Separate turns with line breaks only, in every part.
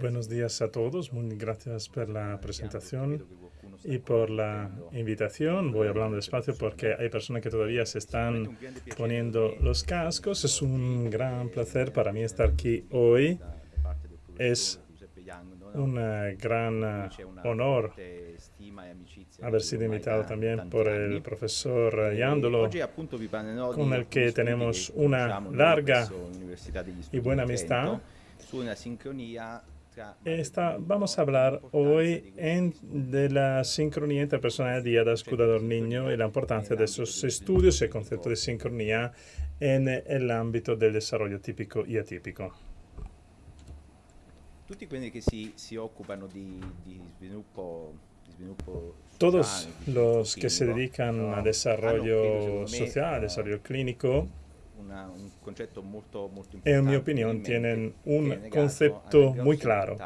Buenos días a todos, muy gracias por la presentación y por la invitación. Voy hablando despacio porque hay personas que todavía se están poniendo los cascos. Es un gran placer para mí estar aquí hoy. Es un gran honor haber sido invitado también por el profesor Yandolo, con el que tenemos una larga y buena amistad. Esta, vamos a hablar hoy en, de la sincronía interpersonal de da cuidador niño y la importancia de esos estudios y el concepto de sincronía en el ámbito del desarrollo típico y atípico.
Tutti quelli che si, si occupano di, di, sviluppo,
Todos los que se dedican a desarrollo social, desarrollo clínico, en mi opinión, tienen un concepto muy claro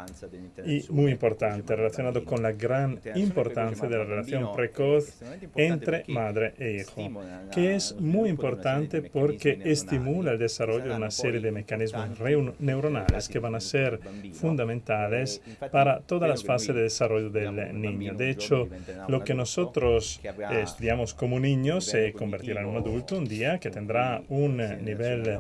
y muy importante relacionado con la gran importancia de la relación precoz entre madre e hijo, que es muy importante porque estimula el desarrollo de una serie de mecanismos neuronales que van a ser fundamentales para todas las fases de desarrollo del niño. De hecho, lo que nosotros estudiamos como niño se convertirá en un adulto un día que tendrá un nivel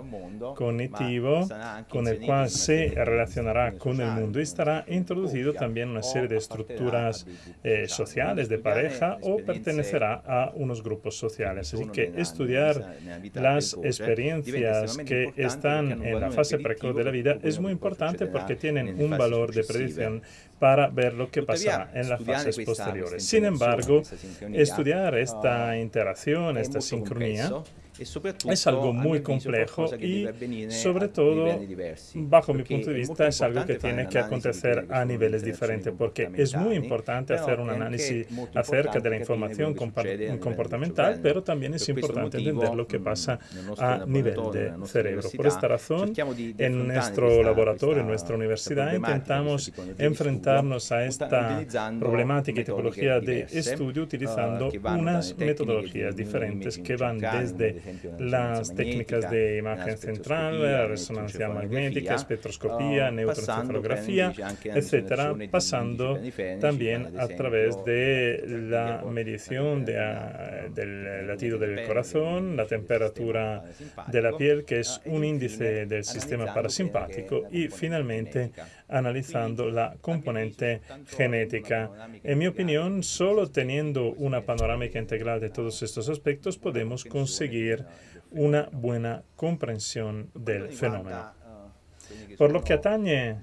cognitivo con el cual se relacionará con el mundo y estará introducido también una serie de estructuras eh, sociales de pareja o pertenecerá a unos grupos sociales. Así que estudiar las experiencias que están en la fase precoz de la vida es muy importante porque tienen un valor de predicción para ver lo que pasará en las fases posteriores. Sin embargo, estudiar esta interacción, esta sincronía, es algo muy complejo y sobre todo, bajo mi punto de vista, es algo que tiene que acontecer a niveles diferentes porque es muy importante hacer un análisis acerca de la información comportamental, pero también es importante entender lo que pasa a nivel de cerebro. Por esta razón, en nuestro laboratorio, en nuestra universidad, intentamos enfrentarnos a esta problemática y tipología de estudio utilizando unas metodologías diferentes que van desde las técnicas de imagen central, la resonancia magnética, espectroscopía, neuroencefalografía, etcétera, pasando también a través de la medición del latido del corazón, la temperatura de la piel, que es un índice del sistema parasimpático, y finalmente analizando la componente genética. En mi opinión, solo teniendo una panorámica integral de todos estos aspectos podemos conseguir una buena comprensión del fenómeno. Por lo que atañe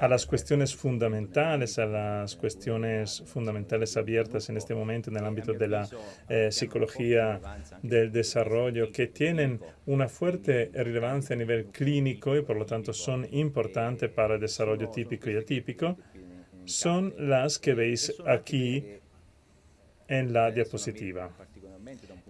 a las cuestiones fundamentales, a las cuestiones fundamentales abiertas en este momento en el ámbito de la eh, psicología del desarrollo, que tienen una fuerte relevancia a nivel clínico y por lo tanto son importantes para el desarrollo típico y atípico, son las que veis aquí en la diapositiva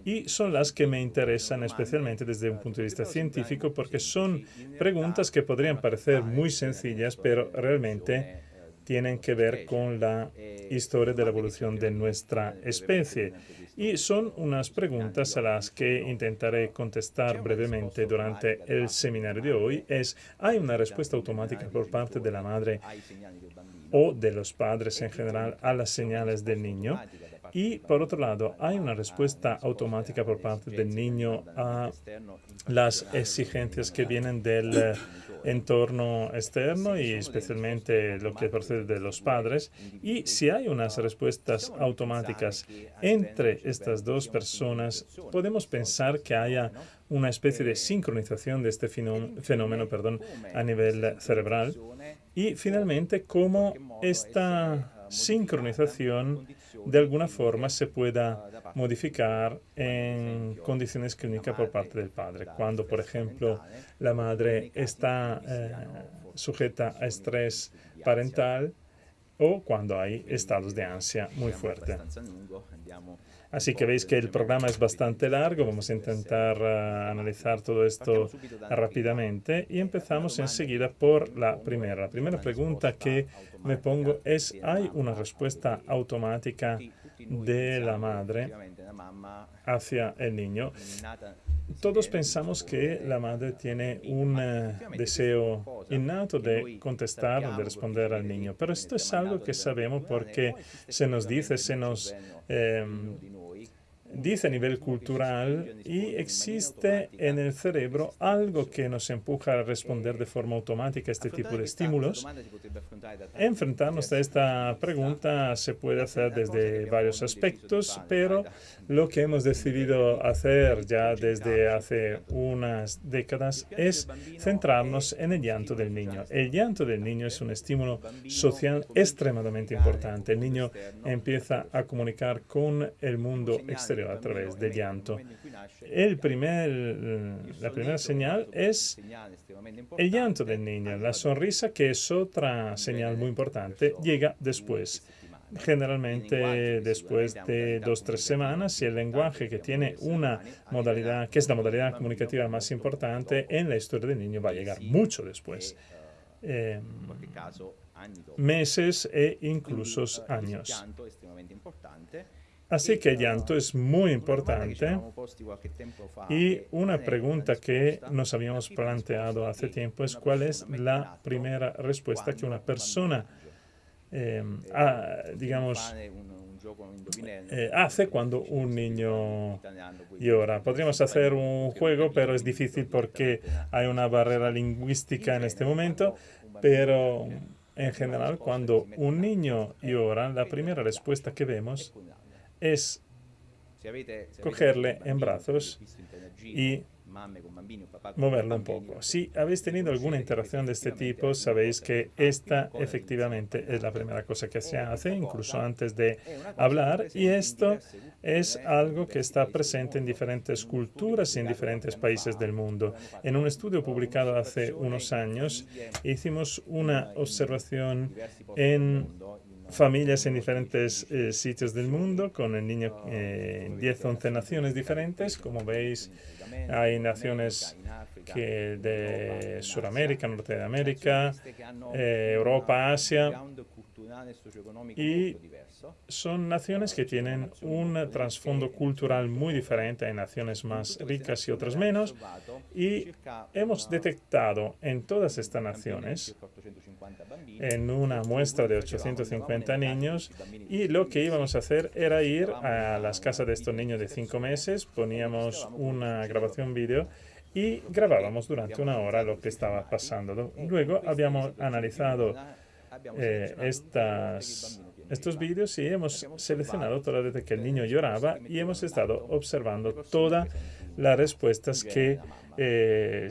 y son las que me interesan especialmente desde un punto de vista científico porque son preguntas que podrían parecer muy sencillas, pero realmente tienen que ver con la historia de la evolución de nuestra especie. Y son unas preguntas a las que intentaré contestar brevemente durante el seminario de hoy. Es, ¿hay una respuesta automática por parte de la madre o de los padres en general a las señales del niño? Y por otro lado, hay una respuesta automática por parte del niño a las exigencias que vienen del eh, entorno externo y especialmente lo que procede de los padres. Y si hay unas respuestas automáticas entre estas dos personas, podemos pensar que haya una especie de sincronización de este fenómeno perdón, a nivel cerebral. Y finalmente, cómo esta sincronización de alguna forma se pueda modificar en condiciones clínicas por parte del padre. Cuando, por ejemplo, la madre está eh, sujeta a estrés parental o cuando hay estados de ansia muy fuertes. Así que veis que el programa es bastante largo, vamos a intentar eh, analizar todo esto rápidamente y empezamos enseguida por la primera. La primera pregunta que me pongo es, ¿hay una respuesta automática de la madre hacia el niño? todos pensamos que la madre tiene un eh, deseo innato de contestar, de responder al niño, pero esto es algo que sabemos porque se nos dice, se nos dice a nivel cultural y existe en el cerebro algo que nos empuja a responder de forma automática a este tipo de estímulos. Enfrentarnos a esta pregunta se puede hacer desde varios aspectos, pero lo que hemos decidido hacer ya desde hace unas décadas es centrarnos en el llanto del niño. El llanto del niño es un estímulo social extremadamente importante. El niño empieza a comunicar con el mundo exterior a través del llanto. El primer, la primera señal es el llanto del niño. La sonrisa, que es otra señal muy importante, llega después generalmente después de dos o tres semanas y el lenguaje que tiene una modalidad, que es la modalidad comunicativa más importante en la historia del niño, va a llegar mucho después. Eh, meses e incluso años. Así que el llanto es muy importante y una pregunta que nos habíamos planteado hace tiempo es cuál es la primera respuesta que una persona eh, digamos, eh, hace cuando un niño llora. Podríamos hacer un juego, pero es difícil porque hay una barrera lingüística en este momento, pero en general cuando un niño llora, la primera respuesta que vemos es cogerle en brazos y moverlo un poco. Si habéis tenido alguna interacción de este tipo, sabéis que esta efectivamente es la primera cosa que se hace, incluso antes de hablar, y esto es algo que está presente en diferentes culturas y en diferentes países del mundo. En un estudio publicado hace unos años, hicimos una observación en familias en diferentes eh, sitios del mundo, con el niño en 10 11 naciones diferentes. Como veis, hay naciones que de Sudamérica, Norte de América, eh, Europa, Asia, y son naciones que tienen un trasfondo cultural muy diferente. Hay naciones más ricas y otras menos. Y hemos detectado en todas estas naciones, en una muestra de 850 niños, y lo que íbamos a hacer era ir a las casas de estos niños de cinco meses, poníamos una grabación vídeo y grabábamos durante una hora lo que estaba pasando. Luego habíamos analizado eh, estas, estos vídeos y hemos seleccionado todas las que el niño lloraba y hemos estado observando todas las respuestas que, eh,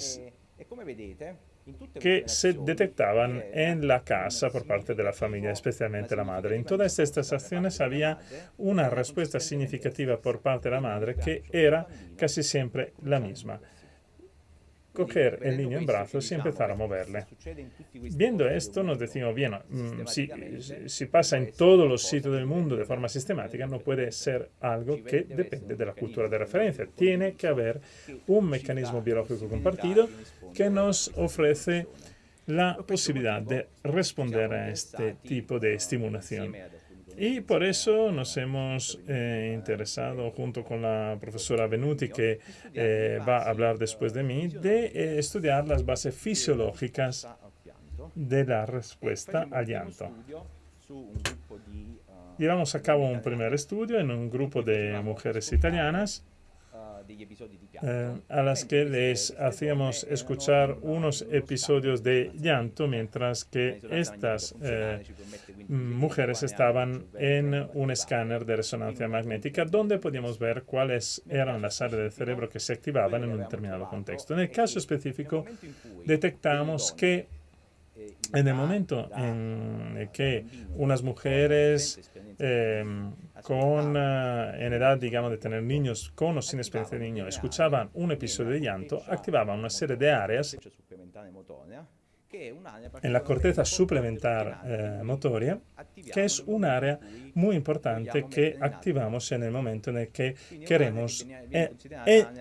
que se detectaban en la casa por parte de la familia, especialmente la madre. En todas estas acciones había una respuesta significativa por parte de la madre que era casi siempre la misma coger el niño en brazos y empezar a moverle. Viendo esto, nos decimos, bien, mm, si, si pasa en todos los sitios del mundo de forma sistemática, no puede ser algo que depende de la cultura de referencia. Tiene que haber un mecanismo biológico compartido que nos ofrece la posibilidad de responder a este tipo de estimulación. Y por eso nos hemos eh, interesado, junto con la profesora Venuti, que eh, va a hablar después de mí, de eh, estudiar las bases fisiológicas de la respuesta al llanto. Llevamos a cabo un primer estudio en un grupo de mujeres italianas eh, a las que les hacíamos escuchar unos episodios de llanto mientras que estas eh, mujeres estaban en un escáner de resonancia magnética donde podíamos ver cuáles eran las áreas del cerebro que se activaban en un determinado contexto. En el caso específico, detectamos que en el momento en que unas mujeres eh, con, eh, en edad, digamos, de tener niños con o sin experiencia de niño, escuchaban un episodio de llanto, activaban una serie de áreas en la corteza suplementar eh, motoria, que es un área muy importante que activamos en el momento en el que queremos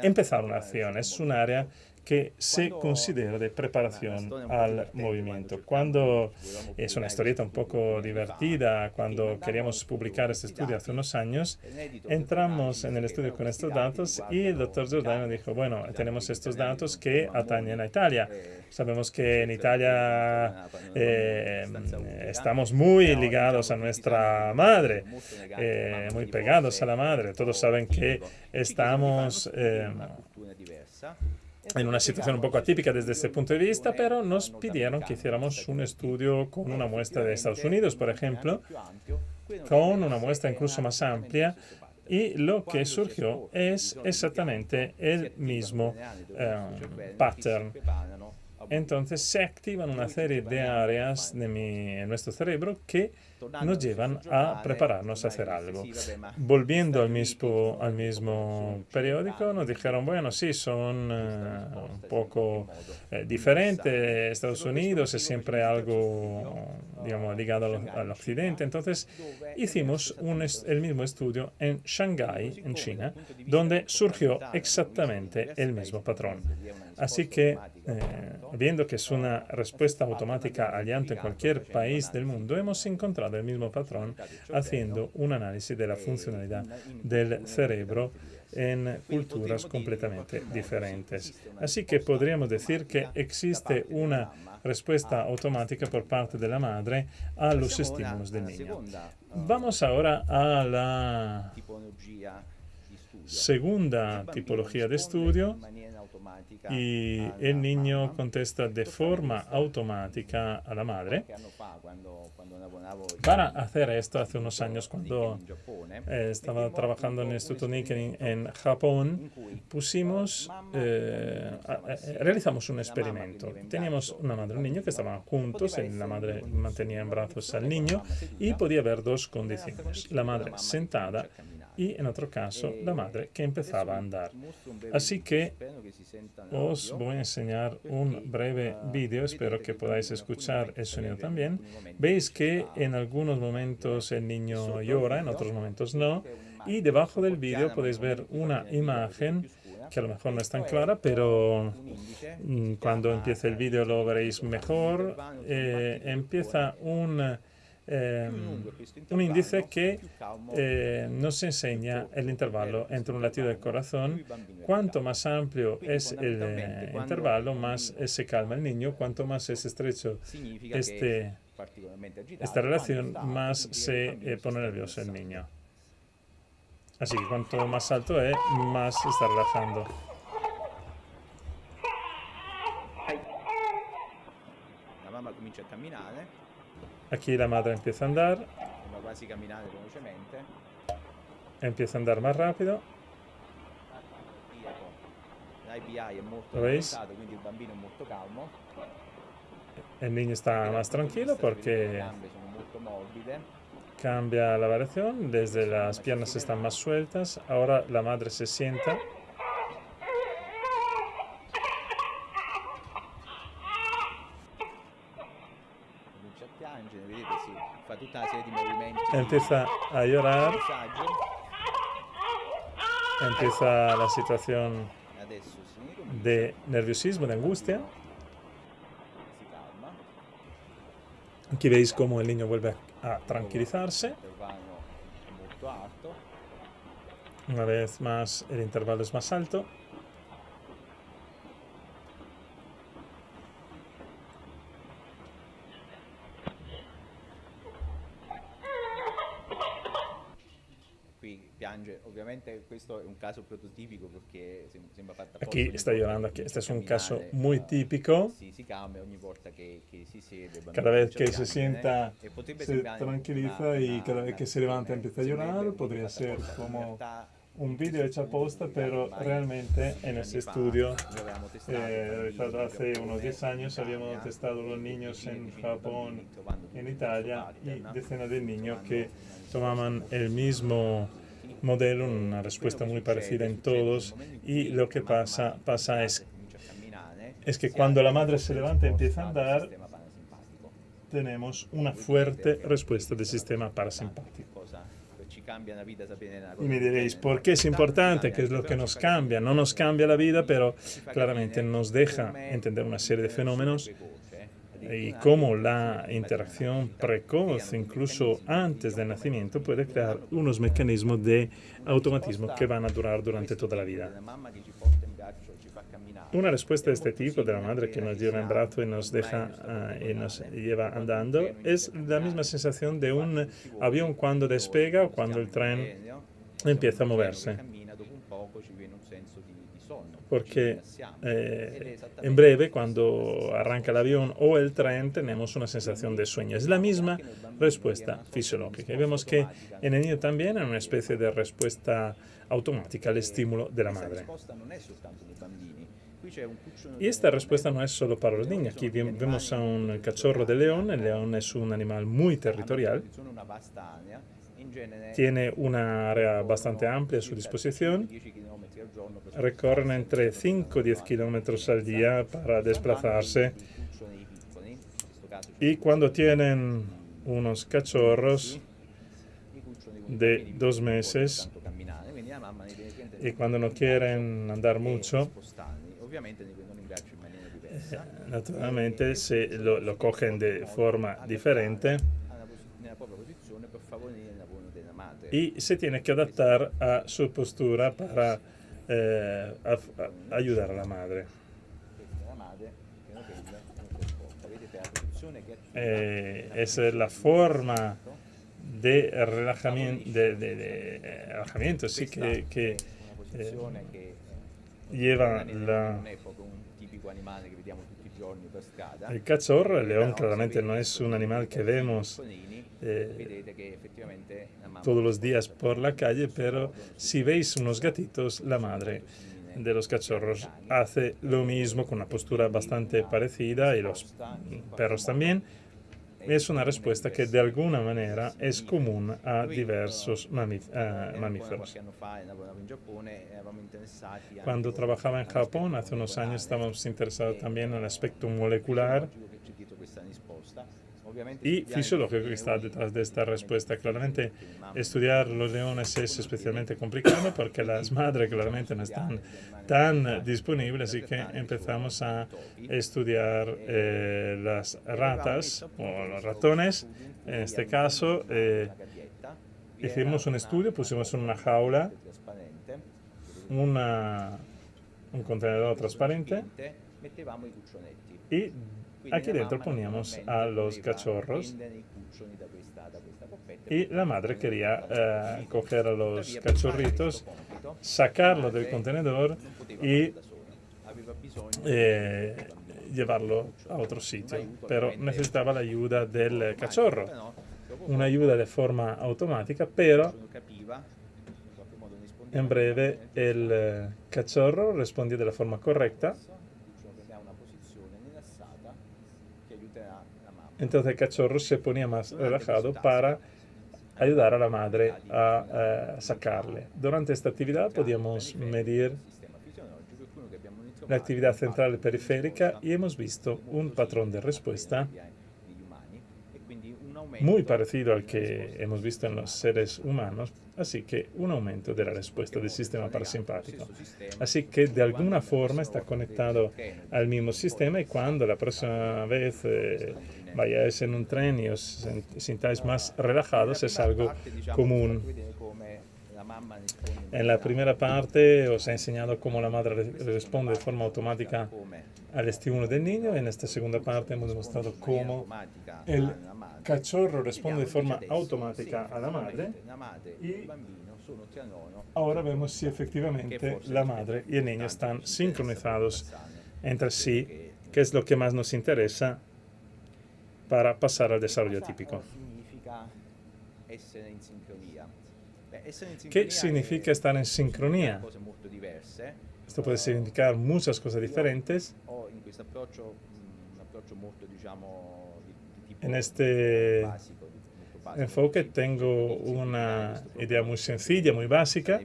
empezar una acción. Es un área que se considera de preparación al movimiento. Cuando es una historieta un poco divertida, cuando queríamos publicar este estudio hace unos años, entramos en el estudio con estos datos y el doctor Giordano dijo, bueno, tenemos estos datos que atañen a Italia. Sabemos que en Italia eh, estamos muy ligados a nuestra madre, eh, muy pegados a la madre. Todos saben que estamos eh, en una situación un poco atípica desde ese punto de vista, pero nos pidieron que hiciéramos un estudio con una muestra de Estados Unidos, por ejemplo, con una muestra incluso más amplia, y lo que surgió es exactamente el mismo pattern. Entonces se activan una serie de áreas de en nuestro cerebro que nos llevan a prepararnos a hacer algo. Volviendo al mismo, al mismo periódico, nos dijeron, bueno, sí, son eh, un poco eh, diferentes. Estados Unidos es siempre algo, digamos, ligado al, occidente. Entonces hicimos un el mismo estudio en Shanghái, en China, donde surgió exactamente el mismo patrón. Así que, eh, viendo que es una respuesta automática al llanto en cualquier país del mundo, hemos encontrado el mismo patrón haciendo un análisis de la funcionalidad del cerebro en culturas completamente diferentes. Así que podríamos decir que existe una respuesta automática por parte de la madre a los estímulos del niño. Vamos ahora a la segunda tipología de estudio y el niño contesta de forma automática a la madre. Para hacer esto, hace unos años, cuando eh, estaba trabajando en el Instituto Nikkei en Japón, pusimos, eh, realizamos un experimento. Teníamos una madre y un niño que estaban juntos, y la madre mantenía en brazos al niño y podía haber dos condiciones. La madre sentada y en otro caso la madre que empezaba a andar. Así que os voy a enseñar un breve vídeo, espero que podáis escuchar el sonido también. Veis que en algunos momentos el niño llora, en otros momentos no, y debajo del vídeo podéis ver una imagen que a lo mejor no es tan clara, pero mm, cuando empiece el vídeo lo veréis mejor. Eh, empieza un Em, un índice que eh, nos enseña el intervalo entre un latido del corazón. Cuanto más amplio es el eh, intervalo, más se calma el niño. Cuanto más es estrecho este, esta relación, más se eh, pone nervioso el niño. Así que cuanto más alto es, más se está relajando. La mamma comincia a caminar. Aquí la madre empieza a andar. Empieza a andar más rápido. ¿Lo veis? El niño está más tranquilo porque cambia la variación, desde las piernas están más sueltas, ahora la madre se sienta Empieza a llorar. Empieza la situación de nerviosismo, de angustia. Aquí veis cómo el niño vuelve a tranquilizarse. Una vez más el intervalo es más alto. Aquí está llorando, aquí. Este es un caso muy típico. Cada vez que se sienta, se tranquiliza y cada vez que se levanta empieza a llorar. Podría ser como un vídeo hecho a posta, pero realmente en ese estudio, eh, hace unos 10 años, habíamos testado los niños en Japón, en Italia, y decenas de niños que tomaban el mismo modelo, una respuesta muy parecida en todos y lo que pasa, pasa es, es que cuando la madre se levanta y empieza a andar, tenemos una fuerte respuesta del sistema parasimpático. Y me diréis, ¿por qué es importante? ¿Qué es lo que nos cambia? No nos cambia la vida, pero claramente nos deja entender una serie de fenómenos y cómo la interacción precoz, incluso antes del nacimiento, puede crear unos mecanismos de automatismo que van a durar durante toda la vida. Una respuesta de este tipo, de la madre que nos lleva en brazo y nos deja ah, y nos lleva andando, es la misma sensación de un avión cuando despega o cuando el tren empieza a moverse porque eh, en breve, cuando arranca el avión o el tren, tenemos una sensación de sueño. Es la misma respuesta fisiológica. Y vemos que en el niño también hay una especie de respuesta automática al estímulo de la madre. Y esta respuesta no es solo para los niños. Aquí vemos a un cachorro de león. El león es un animal muy territorial. Tiene una área bastante amplia a su disposición recorren entre 5 y 10 kilómetros al día para desplazarse. Y cuando tienen unos cachorros de dos meses y cuando no quieren andar mucho, eh, naturalmente se lo, lo cogen de forma diferente y se tiene que adaptar a su postura para eh, ayudar a la madre. Eh, es la forma de relajamiento, de, relajamiento sí, que, que eh, lleva la, el cachorro, el león claramente no es un animal que vemos eh, todos los días por la calle, pero si veis unos gatitos, la madre de los cachorros hace lo mismo con una postura bastante parecida y los perros también. Es una respuesta que de alguna manera es común a diversos mamíferos. Cuando trabajaba en Japón, hace unos años, estábamos interesados también en el aspecto molecular y fisiológico que está detrás de esta respuesta. Claramente, estudiar los leones es especialmente complicado porque las madres claramente no están tan disponibles, así que empezamos a estudiar eh, las ratas o los ratones. En este caso, eh, hicimos un estudio, pusimos en una jaula una, un contenedor transparente y Aquí dentro poníamos a los cachorros. y la madre quería eh, coger a los cachorritos, sacarlo del contenedor y eh, llevarlo a otro sitio, pero necesitaba la ayuda del cachorro, una ayuda de forma automática, pero en breve el eh, cachorro respondió de la forma correcta Entonces el cachorro se ponía más relajado para ayudar a la madre a, sacarle. Durante esta actividad podíamos medir la actividad central y periférica y hemos visto un patrón de respuesta muy parecido al que hemos visto en los seres humanos, así que un aumento de la respuesta del sistema parasimpático. Así que de alguna forma está conectado al mismo sistema y cuando la próxima vez eh, vayáis en un tren y os sintáis más relajados es algo común. En la primera parte os he enseñado cómo la madre responde de forma automática al estímulo del niño. En esta segunda parte hemos demostrado cómo el cachorro responde de forma automática a la madre y ahora vemos si efectivamente la madre y el niño están sincronizados entre sí, que es lo que más nos interesa para pasar al desarrollo típico. ¿Qué significa estar en sincronía? Esto puede significar muchas cosas diferentes. En este enfoque tengo una idea muy sencilla, muy básica.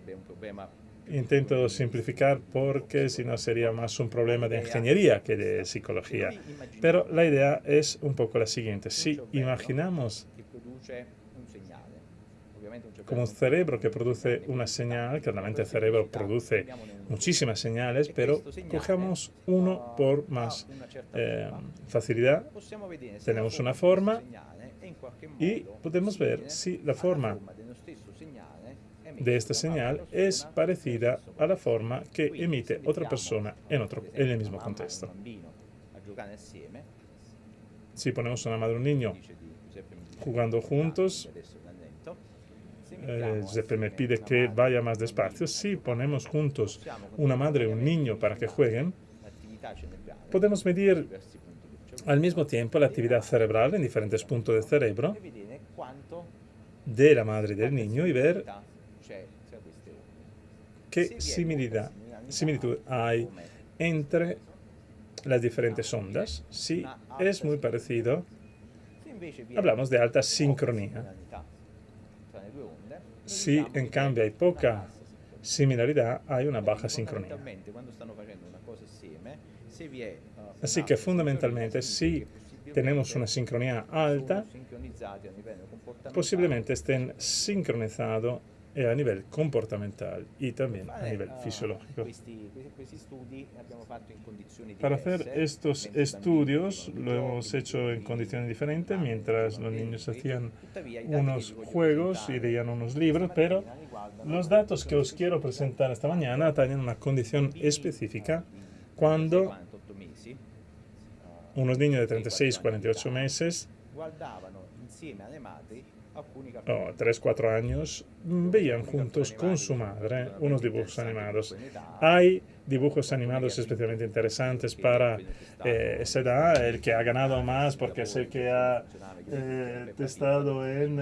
Intento simplificar porque si no sería más un problema de ingeniería que de psicología. Pero la idea es un poco la siguiente. Si imaginamos como un cerebro que produce una señal, claramente el cerebro produce muchísimas señales, pero cogemos uno por más eh, facilidad. Tenemos una forma y podemos ver si la forma de esta señal es parecida a la forma que emite otra persona en, otro, en el mismo contexto. Si ponemos una madre y un niño jugando juntos, eh, Giuseppe me pide que vaya más despacio. Si ponemos juntos una madre y un niño para que jueguen, podemos medir al mismo tiempo la actividad cerebral en diferentes puntos del cerebro de la madre y del niño y ver qué similitud, similitud hay entre las diferentes ondas. Si es muy parecido, hablamos de alta sincronía. Si en cambio hay poca similaridad, hay una baja sincronía. Así que fundamentalmente, si tenemos una sincronía alta, posiblemente estén sincronizados a nivel comportamental y también a nivel fisiológico. Para hacer estos estudios lo hemos hecho en condiciones diferentes, mientras los niños hacían unos juegos y leían unos libros, pero los datos que os quiero presentar esta mañana tienen una condición específica cuando unos niños de 36, 48 meses o 3, 4 años, veían juntos con su madre unos dibujos animados. Hay dibujos animados especialmente interesantes para eh, esa edad, el que ha ganado más porque es el que ha eh, estado en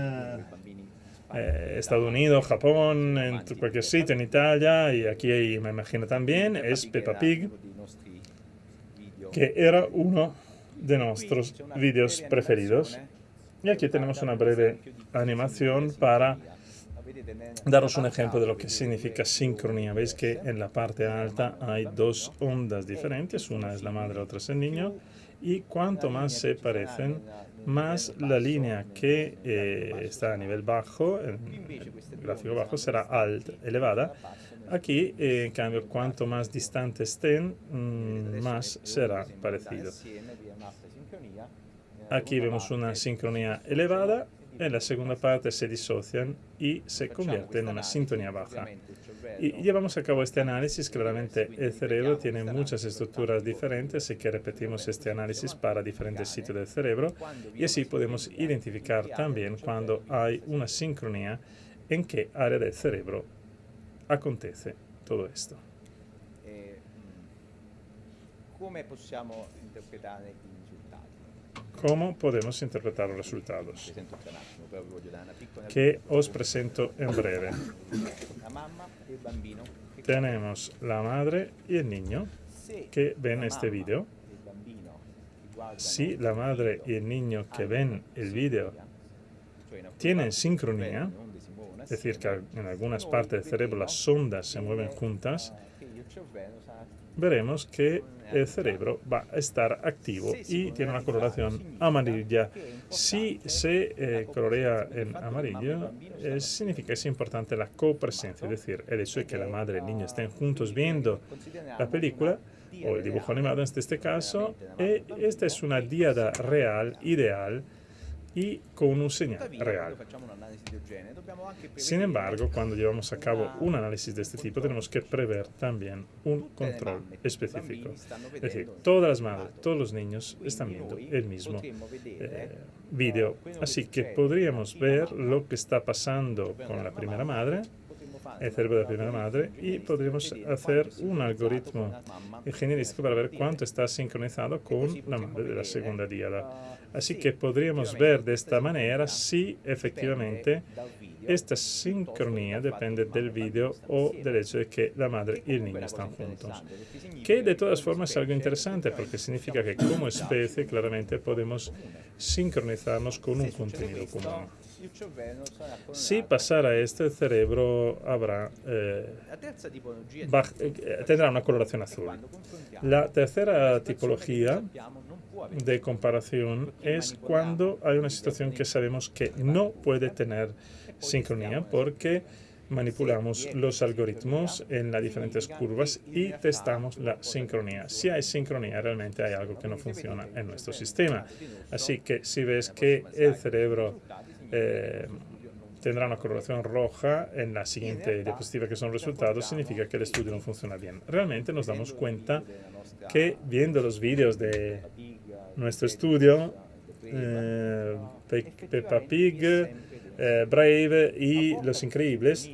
eh, Estados Unidos, Japón, en cualquier sitio, en Italia, y aquí me imagino también, es Peppa Pig, que era uno de nuestros vídeos preferidos. Y aquí tenemos una breve animación para daros un ejemplo de lo que significa sincronía. Veis que en la parte alta hay dos ondas diferentes, una es la madre, otra es el niño, y cuanto más se parecen, más la línea que eh, está a nivel bajo, el gráfico bajo, será alta, elevada. Aquí, eh, en cambio, cuanto más distantes estén, mm, más será parecido. Aquí vemos una sincronía elevada, en la segunda parte se disocian y se convierte en una sintonía baja. Y llevamos a cabo este análisis, claramente el cerebro tiene muchas estructuras diferentes, así que repetimos este análisis para diferentes sitios del cerebro y así podemos identificar también cuando hay una sincronía en qué área del cerebro acontece todo esto. Eh,
¿Cómo podemos interpretar
¿Cómo podemos interpretar los resultados? Que os presento en breve. Tenemos la madre y el niño que ven este vídeo. Si la madre y el niño que ven el vídeo tienen sincronía, es decir, que en algunas partes del cerebro las ondas se mueven juntas, veremos que el cerebro va a estar activo y tiene una coloración amarilla. Si se eh, colorea en amarillo, eh, significa que es importante la copresencia, es decir, el hecho de que la madre y el niño estén juntos viendo la película o el dibujo animado en este caso, eh, esta es una diada real, ideal, y con un señal real. Sin embargo, cuando llevamos a cabo un análisis de este tipo, tenemos que prever también un control específico. Es decir, todas las madres, todos los niños están viendo el mismo eh, vídeo. Así que podríamos ver lo que está pasando con la primera madre, el cerebro de la primera madre, y podríamos hacer un algoritmo ingenierístico para ver cuánto está sincronizado con la madre de la segunda diada. Así que podríamos ver de esta manera si efectivamente esta sincronía depende del vídeo o del hecho de que la madre y el niño están juntos. Que de todas formas es algo interesante porque significa que como especie claramente podemos sincronizarnos con un contenido común. Si pasara esto, el cerebro habrá, eh, eh, tendrá una coloración azul. La tercera tipología de comparación es cuando hay una situación que sabemos que no puede tener sincronía porque manipulamos los algoritmos en las diferentes curvas y testamos la sincronía. Si hay sincronía, realmente hay algo que no funciona en nuestro sistema. Así que si ves que el cerebro eh, tendrá una correlación roja en la siguiente diapositiva que son resultados, significa que el estudio no funciona bien. Realmente nos damos cuenta que viendo los vídeos de nuestro estudio, eh, Peppa Pig, eh, Brave y Los Increíbles,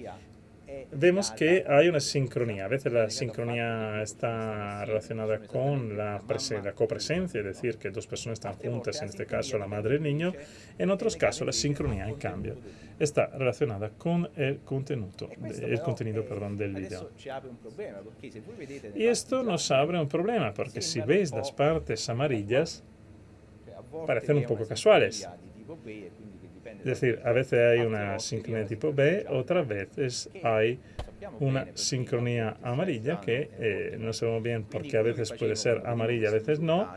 vemos que hay una sincronía. A veces la sincronía está relacionada con la, la copresencia, es decir, que dos personas están juntas, en este caso la madre y el niño. En otros casos, la sincronía, en cambio, está relacionada con el contenido, el contenido perdón, del video. Y esto nos abre un problema, porque si veis las partes amarillas, parecen un poco casuales. Es decir, a veces hay una sincronía tipo B, otras veces hay una sincronía amarilla que eh, no sabemos bien porque a veces puede ser amarilla, a veces no.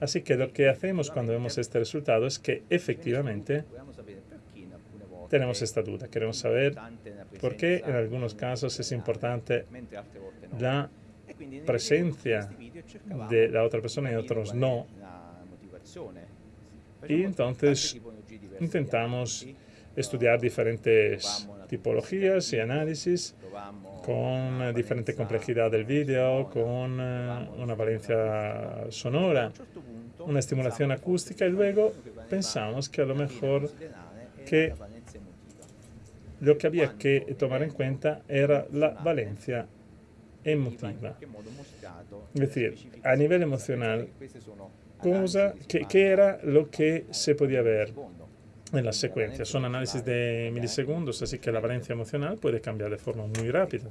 Así que lo que hacemos cuando vemos este resultado es que efectivamente tenemos esta duda. Queremos saber por qué en algunos casos es importante la presencia de la otra persona y otros no. Y entonces intentamos estudiar diferentes tipologías y análisis con diferente complejidad del vídeo, con eh, una valencia sonora, una estimulación acústica y luego pensamos que a lo mejor que lo que había que tomar en cuenta era la valencia emotiva. Es decir, a nivel emocional, cosa, ¿qué, ¿qué era lo que se podía ver? En las secuencias. Son análisis de milisegundos, así que la valencia emocional puede cambiar de forma muy rápida.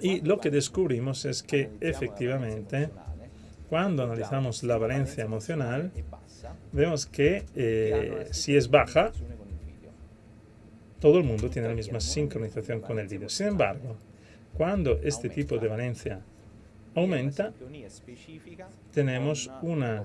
Y lo que descubrimos es que efectivamente, cuando analizamos la valencia emocional, vemos que eh, si es baja, todo el mundo tiene la misma sincronización con el vídeo. Sin embargo, cuando este tipo de valencia aumenta, tenemos una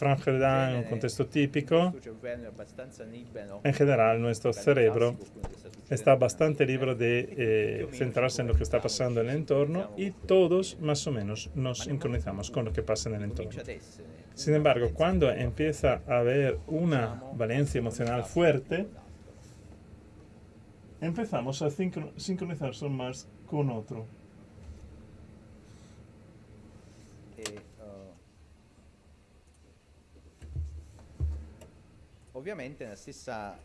en un contexto típico, en general nuestro cerebro está bastante libre de eh, centrarse en lo que está pasando en el entorno y todos más o menos nos sincronizamos con lo que pasa en el entorno. Sin embargo, cuando empieza a haber una valencia emocional fuerte, empezamos a sincronizarnos más con otro.
Obviamente la stessa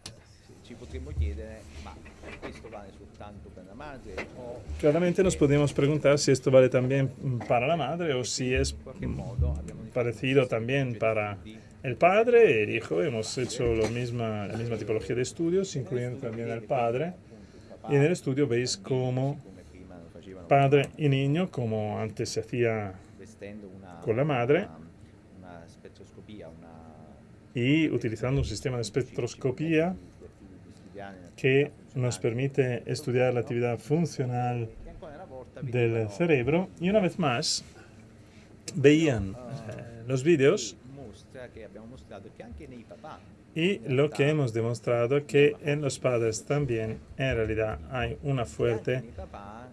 ci potremmo chiedere, ma questo vale soltanto la madre o...
Claramente nos podemos preguntar si esto vale también para la madre o si es parecido también para el padre y el hijo. Hemos hecho lo misma, la misma tipología de estudios, incluyendo también al padre. Y en el estudio veis cómo padre y niño, como antes se hacía con la madre, y utilizando un sistema de espectroscopía que nos permite estudiar la actividad funcional del cerebro. Y una vez más veían eh, los vídeos y lo que hemos demostrado que en los padres también en realidad hay una fuerte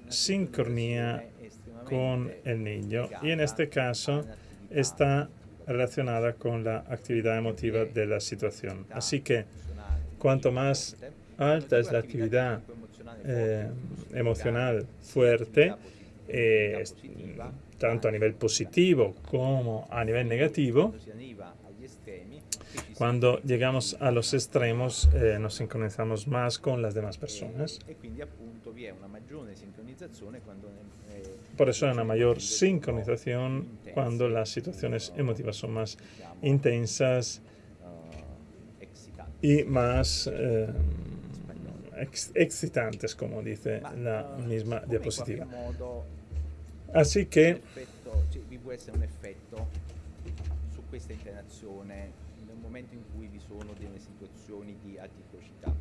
sincronía con el niño. Y en este caso está relacionada con la actividad emotiva de la situación. Así que cuanto más alta es la actividad eh, emocional fuerte, eh, tanto a nivel positivo como a nivel negativo, cuando llegamos a los extremos eh, nos sincronizamos más con las demás personas. Por eso hay una mayor sincronización cuando las situaciones emotivas son más intensas y más eh, excitantes, como dice la misma diapositiva. Así que
un momento in cui vi sono delle situazioni di aticocità.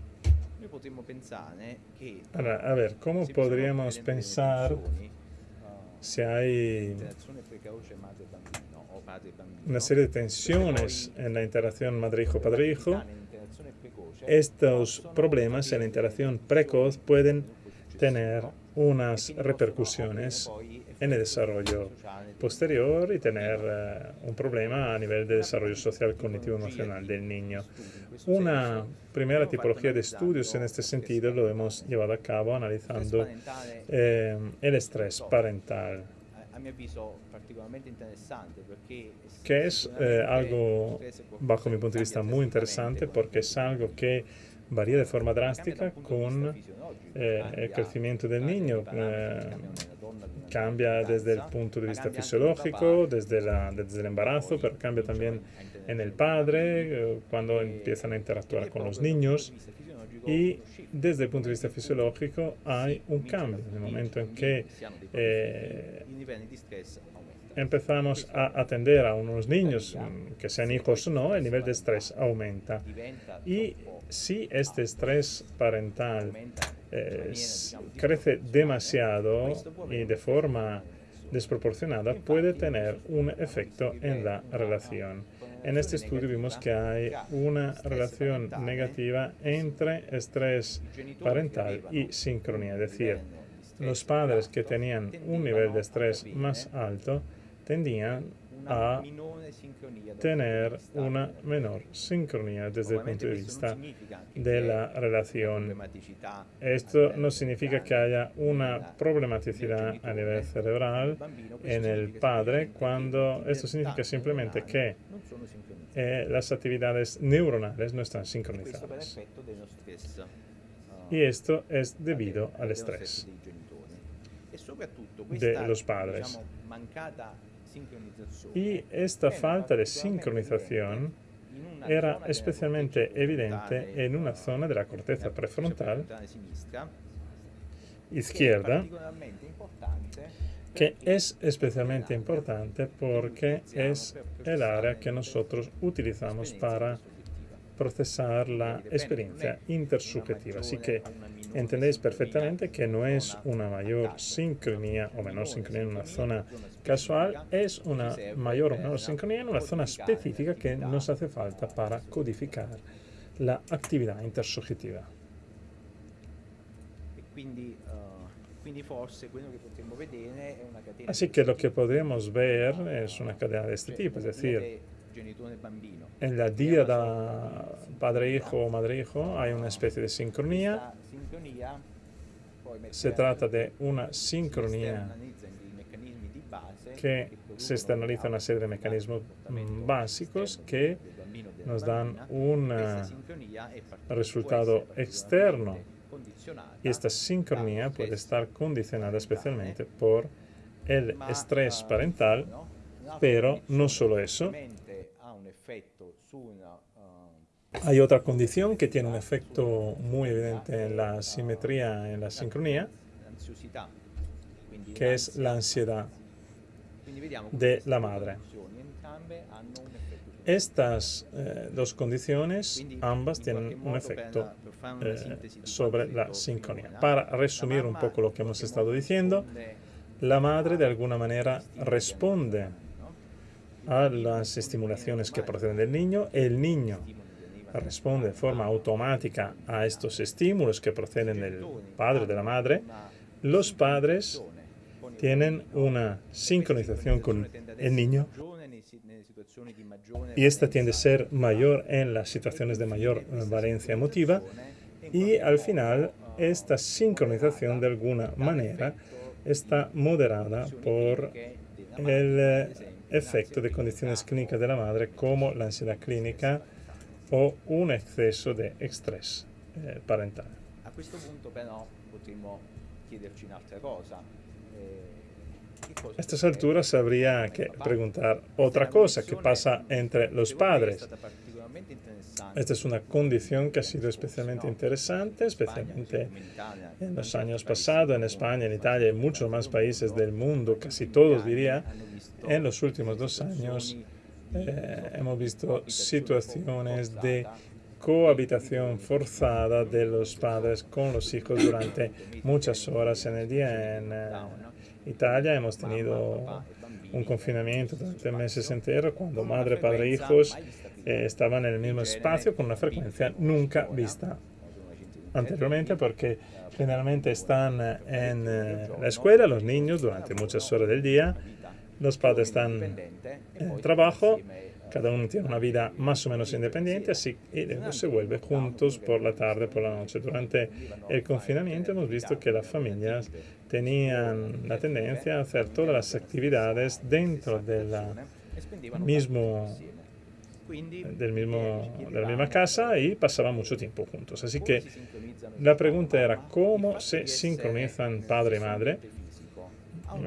Noi potremmo pensare che
Allora, a ver, ¿cómo podríamos pensar si hay una serie de tensiones en la interacción madre-hijo-padre-hijo? Estos problemas en la interacción precoz pueden tener unas repercusiones en el desarrollo posterior y tener eh, un problema a nivel de desarrollo social cognitivo emocional del niño. Una primera tipología de estudios en este sentido lo hemos llevado a cabo analizando eh, el estrés parental que es eh, algo, bajo mi punto de vista, muy interesante porque es algo que varía de forma drástica con el crecimiento del niño. Cambia desde el punto de vista fisiológico, desde, la, desde el embarazo, pero cambia también en el padre, cuando empiezan a interactuar con los niños. Y desde el punto de vista fisiológico hay un cambio. En el momento en que eh, empezamos a atender a unos niños, que sean hijos o no, el nivel de estrés aumenta. Y si este estrés parental crece demasiado y de forma desproporcionada, puede tener un efecto en la relación. En este estudio vimos que hay una relación negativa entre estrés parental y sincronía, es decir, los padres que tenían un nivel de estrés más alto tendían a tener una menor sincronía desde el punto de vista de la relación. Esto no significa que haya una problematicidad a nivel cerebral en el padre, cuando esto significa simplemente que eh, las actividades neuronales no están sincronizadas. Y esto es debido al estrés de los padres. Y esta falta de sincronización era especialmente evidente en una zona de la corteza prefrontal izquierda que es especialmente importante porque es el área que nosotros utilizamos para procesar la experiencia intersubjetiva. Así que entendéis perfectamente que no es una mayor sincronía o menor sincronía en una zona casual, es una mayor o menor sincronía en una zona específica que nos hace falta para codificar la actividad intersubjetiva. Así que lo que podemos ver es una cadena de este tipo, es decir, en la díada padre-hijo o madre-hijo hay una especie de sincronía. Se trata de una sincronía que se externaliza una serie de mecanismos básicos que nos dan un resultado externo. Y esta sincronía puede estar condicionada especialmente por el estrés parental, pero no solo eso, hay otra condición que tiene un efecto muy evidente en la simetría, en la sincronía, que es la ansiedad de la madre. Estas eh, dos condiciones, ambas tienen un efecto eh, sobre la sincronía. Para resumir un poco lo que hemos estado diciendo, la madre de alguna manera responde a las estimulaciones que proceden del niño, el niño responde de forma automática a estos estímulos que proceden del padre o de la madre, los padres tienen una sincronización con el niño y esta tiende a ser mayor en las situaciones de mayor valencia emotiva y al final esta sincronización de alguna manera está moderada por el efecto de condiciones clínicas de la madre como la ansiedad clínica o un exceso de estrés eh, parental.
A questo punto però potremmo chiederci un'altra cosa.
Eh, a estas alturas habría que preguntar otra cosa, ¿qué pasa entre los padres? Esta es una condición que ha sido especialmente interesante, especialmente en los años pasados, en España, en Italia y en muchos más países del mundo, casi todos diría, en los últimos dos años eh, hemos visto situaciones de cohabitación forzada de los padres con los hijos durante muchas horas en el día. En eh, Italia hemos tenido un confinamiento durante meses enteros cuando madre, padre e hijos eh, estaban en el mismo espacio con una frecuencia nunca vista anteriormente porque generalmente están en la escuela los niños durante muchas horas del día los padres están en trabajo, cada uno tiene una vida más o menos independiente, así y luego se vuelve juntos por la tarde, por la noche. Durante el confinamiento hemos visto que las familias tenían la tendencia a hacer todas las actividades dentro de mismo del mismo, de la misma casa y pasaban mucho tiempo juntos. Así que la pregunta era cómo se sincronizan padre y madre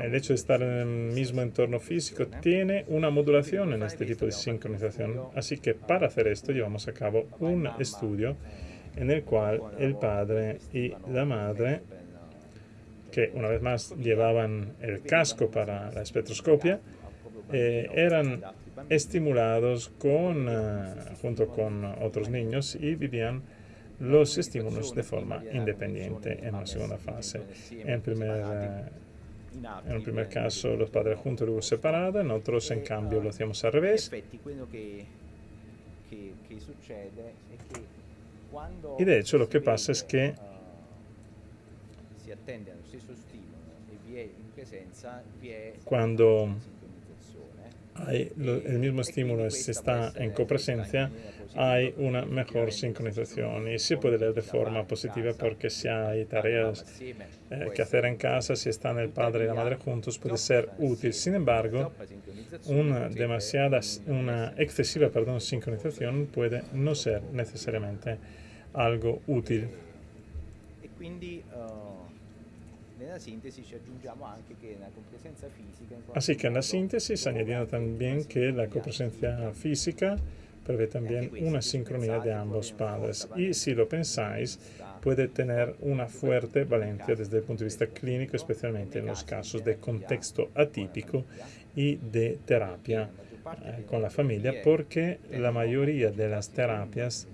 el hecho de estar en el mismo entorno físico tiene una modulación en este tipo de sincronización. Así que para hacer esto llevamos a cabo un estudio en el cual el padre y la madre, que una vez más llevaban el casco para la espectroscopia, eh, eran estimulados con, eh, junto con otros niños y vivían los estímulos de forma independiente en una segunda fase. En primer en el primer caso los padres juntos y luego separados, en otros en cambio lo hacíamos al revés. Y de hecho lo que pasa es que cuando hay el mismo estímulo se está en copresencia, hay una mejor sincronización y se puede leer de forma positiva porque si hay tareas eh, que hacer en casa, si están el padre y la madre juntos, puede ser útil. Sin embargo, una demasiada, una excesiva, perdón, sincronización puede no ser necesariamente algo útil. Así que en la síntesis añadiendo también que la copresencia física prevé también una sincronía de ambos padres. Y si lo pensáis, puede tener una fuerte valencia desde el punto de vista clínico, especialmente en los casos de contexto atípico y de terapia eh, con la familia, porque la mayoría de las terapias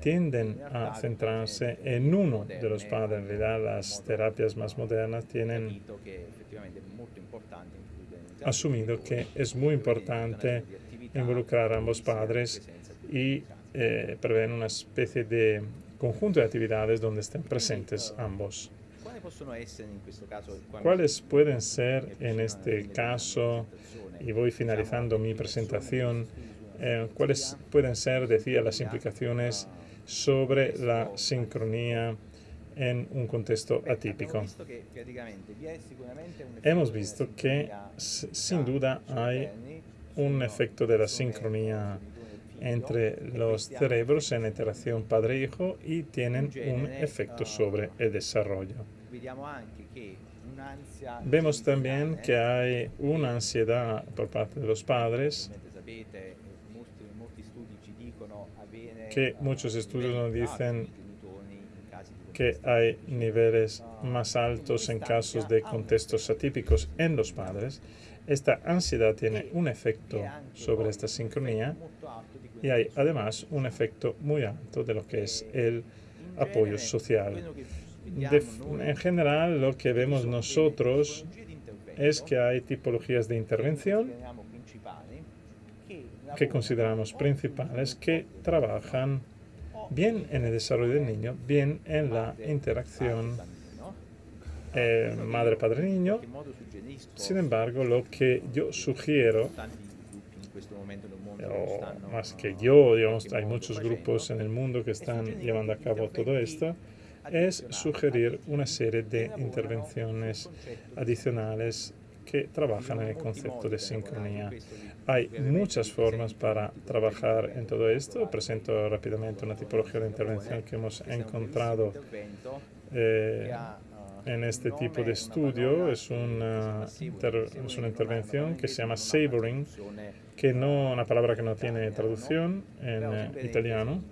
tienden a centrarse en uno de los padres. En realidad, las terapias más modernas tienen asumido que es muy importante involucrar a ambos padres y eh, una especie de conjunto de actividades donde estén presentes ambos. ¿Cuáles pueden ser en este caso, y voy finalizando mi presentación, eh, cuáles pueden ser, decía, las implicaciones sobre la sincronía en un contexto atípico? Hemos visto que sin duda hay un efecto de la sincronía entre los cerebros en interacción padre-hijo y tienen un efecto sobre el desarrollo. Vemos también que hay una ansiedad por parte de los padres que muchos estudios nos dicen que hay niveles más altos en casos de contextos atípicos en los padres. Esta ansiedad tiene un efecto sobre esta sincronía y hay además un efecto muy alto de lo que es el apoyo social. en general, lo que vemos nosotros es que hay tipologías de intervención que consideramos principales que trabajan bien en el desarrollo del niño, bien en la interacción eh, madre-padre-niño. Sin embargo, lo que yo sugiero o más que yo, digamos, hay muchos grupos en el mundo que están llevando a cabo todo esto, es sugerir una serie de intervenciones adicionales que trabajan en el concepto de sincronía. Hay muchas formas para trabajar en todo esto. Presento rápidamente una tipología de intervención que hemos encontrado eh, en este tipo de estudio es una, es una intervención que se llama savoring, que no una palabra que no tiene traducción en italiano.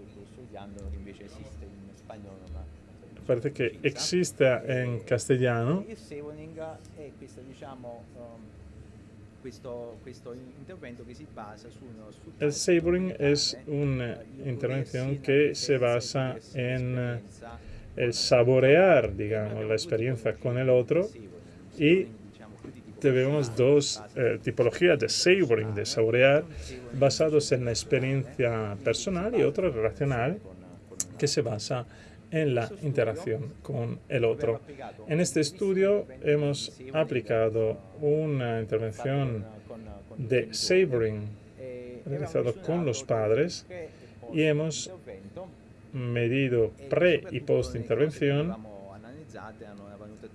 Parece que existe en castellano. El savoring es una intervención que se basa en el saborear, digamos, la experiencia con el otro. y tenemos dos eh, tipologías de savoring, de saborear, basados en la experiencia personal y otra relacional que se basa en la interacción con el otro. En este estudio hemos aplicado una intervención de savoring realizado con los padres y hemos medido pre y post intervención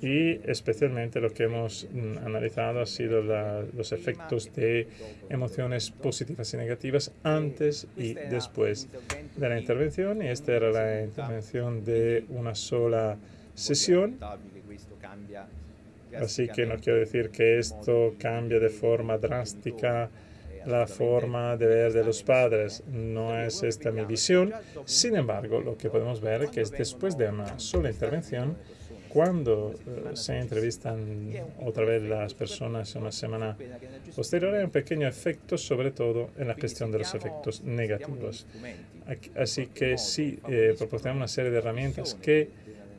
y especialmente lo que hemos mm, analizado ha sido los efectos de emociones positivas y negativas antes y después de la intervención. Y esta era la intervención de una sola sesión. Así que no quiero decir que esto cambia de forma drástica la forma de ver de los padres. No es esta mi visión. Sin embargo, lo que podemos ver es que después de una sola intervención, cuando eh, se entrevistan otra vez las personas en una semana posterior, hay un pequeño efecto, sobre todo en la gestión de los efectos negativos. Así que sí, eh, proporcionamos una serie de herramientas que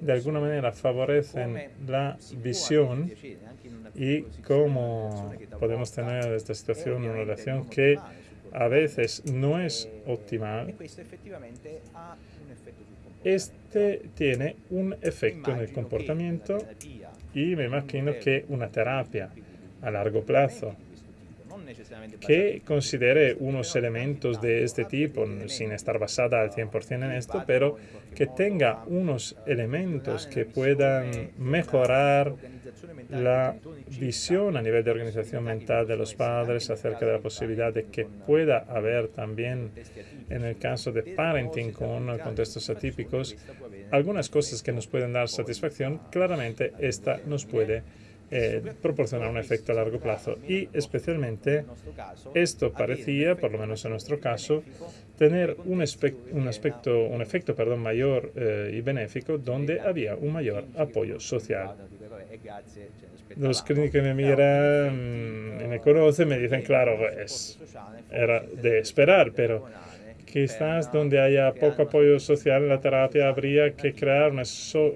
de alguna manera favorecen la visión y cómo podemos tener esta situación, una relación que a veces no es optimal este tiene un efecto en el comportamiento y me imagino que una terapia a largo plazo que considere unos elementos de este tipo, sin estar basada al 100% en esto, pero que tenga unos elementos que puedan mejorar la visión a nivel de organización mental de los padres acerca de la posibilidad de que pueda haber también, en el caso de parenting con contextos atípicos, algunas cosas que nos pueden dar satisfacción, claramente esta nos puede eh, proporcionar un efecto a largo plazo. Y especialmente esto parecía, por lo menos en nuestro caso, tener un, aspecto, un efecto perdón, mayor eh, y benéfico donde había un mayor apoyo social. Los que me miran y me conocen me dicen, claro, pues era de esperar, pero quizás donde haya poco apoyo social en la terapia habría que crear una,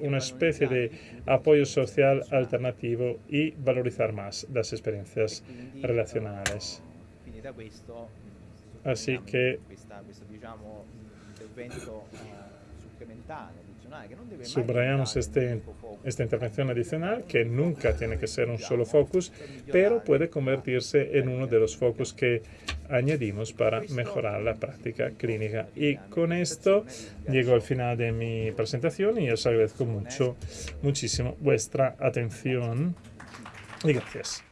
una especie de apoyo social alternativo y valorizar más las experiencias relacionales. Así que Subrayamos este, esta intervención adicional que nunca tiene que ser un solo focus, pero puede convertirse en uno de los focos que añadimos para mejorar la práctica clínica. Y con esto llego al final de mi presentación y os agradezco mucho, muchísimo vuestra atención y gracias.